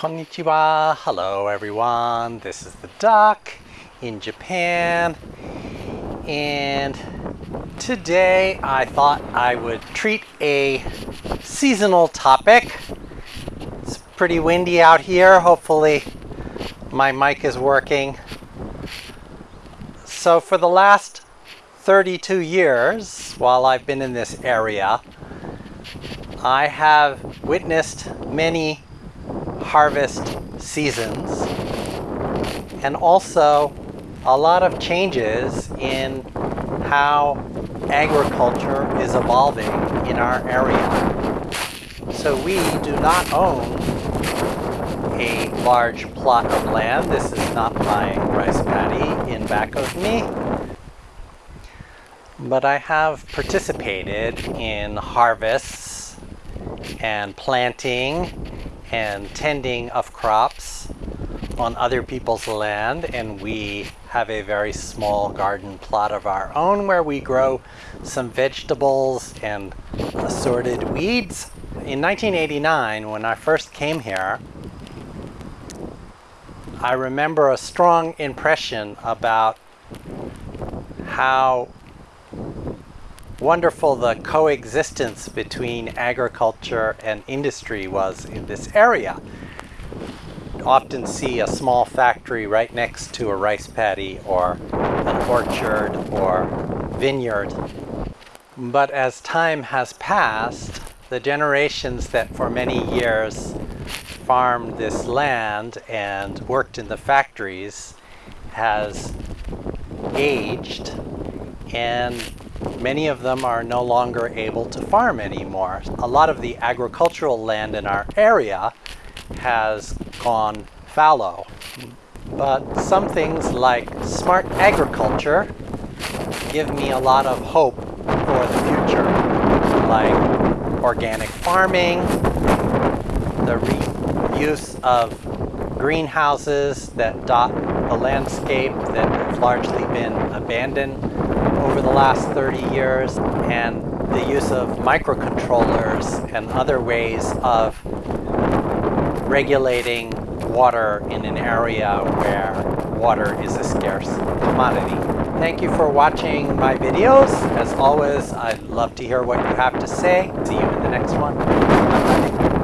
Konnichiwa. Hello everyone. This is the duck in Japan. And today I thought I would treat a seasonal topic. It's pretty windy out here. Hopefully my mic is working. So for the last 32 years while I've been in this area, I have witnessed many harvest seasons and also a lot of changes in how agriculture is evolving in our area. So we do not own a large plot of land. This is not my rice paddy in back of me. But I have participated in harvests and planting and tending of crops on other people's land and we have a very small garden plot of our own where we grow some vegetables and assorted weeds. In 1989 when I first came here I remember a strong impression about how wonderful the coexistence between agriculture and industry was in this area. Often see a small factory right next to a rice paddy or an orchard or vineyard. But as time has passed, the generations that for many years farmed this land and worked in the factories has aged and Many of them are no longer able to farm anymore. A lot of the agricultural land in our area has gone fallow. But some things like smart agriculture give me a lot of hope for the future, like organic farming, the reuse of greenhouses that dot the landscape that have largely been abandoned over the last 30 years and the use of microcontrollers and other ways of regulating water in an area where water is a scarce commodity. Thank you for watching my videos. As always, I'd love to hear what you have to say. See you in the next one. Bye -bye.